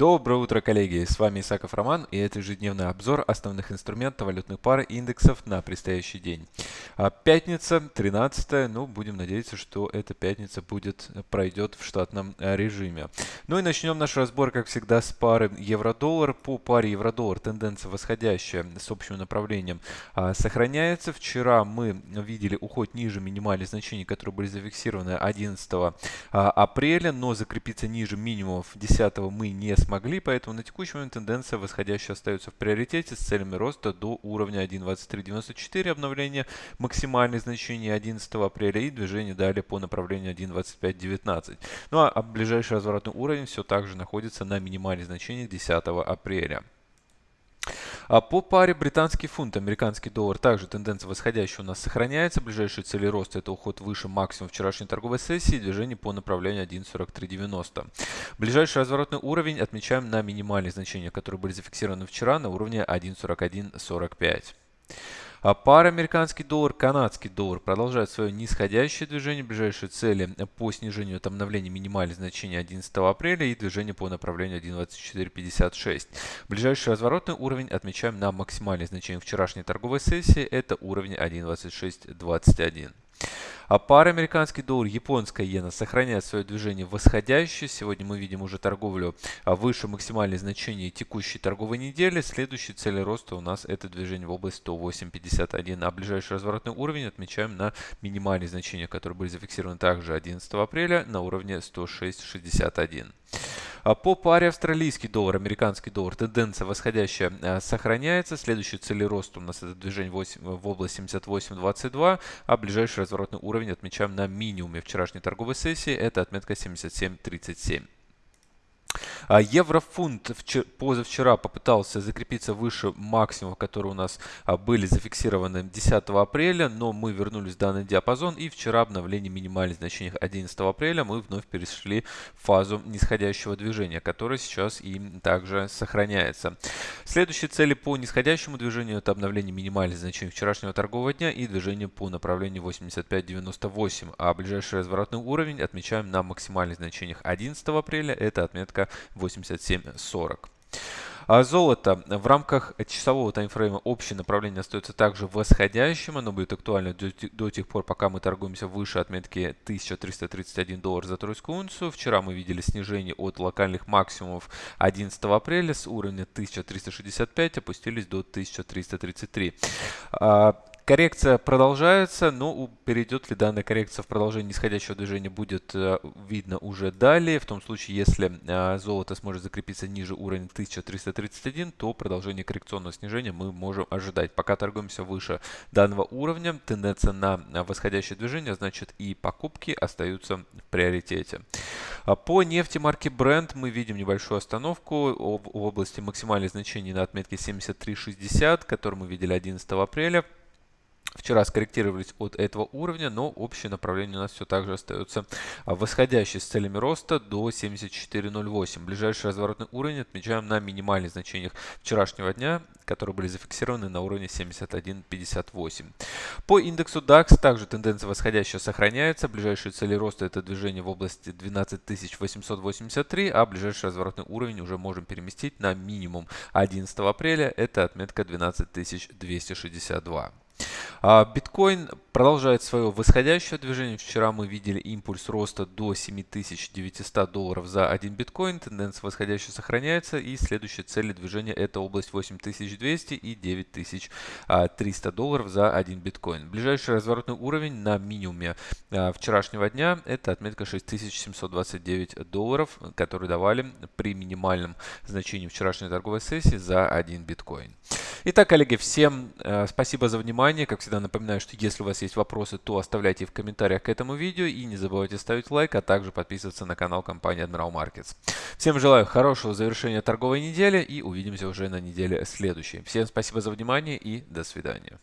Доброе утро, коллеги! С вами Исаков Роман и это ежедневный обзор основных инструментов валютных пар и индексов на предстоящий день. А, пятница, 13 ну будем надеяться, что эта пятница будет, пройдет в штатном а, режиме. Ну и начнем наш разбор, как всегда, с пары евро-доллар. По паре евро-доллар тенденция восходящая с общим направлением а, сохраняется. Вчера мы видели уход ниже минимальных значений, которые были зафиксированы 11 апреля, но закрепиться ниже минимумов 10 мы не смогли, поэтому на текущий момент тенденция восходящая остается в приоритете с целями роста до уровня 1.2394 обновление максимальных значений 11 апреля и движение далее по направлению 1.2519. Ну а, ближайший разворотный уровень все также находится на минимальных значениях 10 апреля. А по паре британский фунт, американский доллар, также тенденция восходящая у нас сохраняется. Ближайшие цели роста это уход выше максимум вчерашней торговой сессии движение по направлению 1.4390. Ближайший разворотный уровень отмечаем на минимальных значениях, которые были зафиксированы вчера на уровне 1.4145. А пара американский доллар, канадский доллар продолжает свое нисходящее движение. Ближайшие цели по снижению от обновления минимальных значений 11 апреля и движение по направлению 1.2456. Ближайший разворотный уровень отмечаем на максимальных значениях вчерашней торговой сессии. Это уровень 1.2621. А пара американский доллар, японская иена сохраняет свое движение восходящее. Сегодня мы видим уже торговлю а, выше максимальных значений текущей торговой недели. Следующей цели роста у нас это движение в область 108.51. А ближайший разворотный уровень отмечаем на минимальные значения, которые были зафиксированы также 11 апреля на уровне 106.61. А по паре австралийский доллар, американский доллар тенденция восходящая а, сохраняется. Следующий цели роста у нас это движение 8, в область 78.22, а ближайший разворотный уровень отмечаем на минимуме вчерашней торговой сессии. Это отметка 77.37. А еврофунт позавчера попытался закрепиться выше максимумов, которые у нас а, были зафиксированы 10 апреля, но мы вернулись в данный диапазон и вчера обновление минимальных значений 11 апреля мы вновь перешли в фазу нисходящего движения, которое сейчас и также сохраняется. Следующие цели по нисходящему движению это обновление минимальных значений вчерашнего торгового дня и движение по направлению 85.98, а ближайший разворотный уровень отмечаем на максимальных значениях 11 апреля, это отметка 87.40. А золото в рамках часового таймфрейма общее направление остается также восходящим. Оно будет актуально до, до тех пор, пока мы торгуемся выше отметки 1331 доллар за тройскую унцию. Вчера мы видели снижение от локальных максимумов 11 апреля с уровня 1365 опустились до 1333. Коррекция продолжается, но перейдет ли данная коррекция в продолжение нисходящего движения будет э, видно уже далее. В том случае, если э, золото сможет закрепиться ниже уровня 1331, то продолжение коррекционного снижения мы можем ожидать. Пока торгуемся выше данного уровня, тенденция на восходящее движение, значит и покупки остаются в приоритете. А по нефти марки Brent мы видим небольшую остановку в области максимальных значений на отметке 73.60, которую мы видели 11 апреля. Вчера скорректировались от этого уровня, но общее направление у нас все так же остается восходящее с целями роста до 74.08. Ближайший разворотный уровень отмечаем на минимальных значениях вчерашнего дня, которые были зафиксированы на уровне 71.58. По индексу DAX также тенденция восходящая сохраняется. Ближайшие цели роста это движение в области 12883, а ближайший разворотный уровень уже можем переместить на минимум 11 апреля. Это отметка 12262. А, биткоин продолжает свое восходящее движение. Вчера мы видели импульс роста до 7900 долларов за один биткоин. Тенденция восходящая сохраняется. И следующая цель движения это область 8200 и 9300 долларов за один биткоин. Ближайший разворотный уровень на минимуме а, вчерашнего дня это отметка 6729 долларов, которые давали при минимальном значении вчерашней торговой сессии за один биткоин. Итак, коллеги, всем э, спасибо за внимание. Как всегда напоминаю, что если у вас есть вопросы, то оставляйте их в комментариях к этому видео и не забывайте ставить лайк, а также подписываться на канал компании Admiral Markets. Всем желаю хорошего завершения торговой недели и увидимся уже на неделе следующей. Всем спасибо за внимание и до свидания.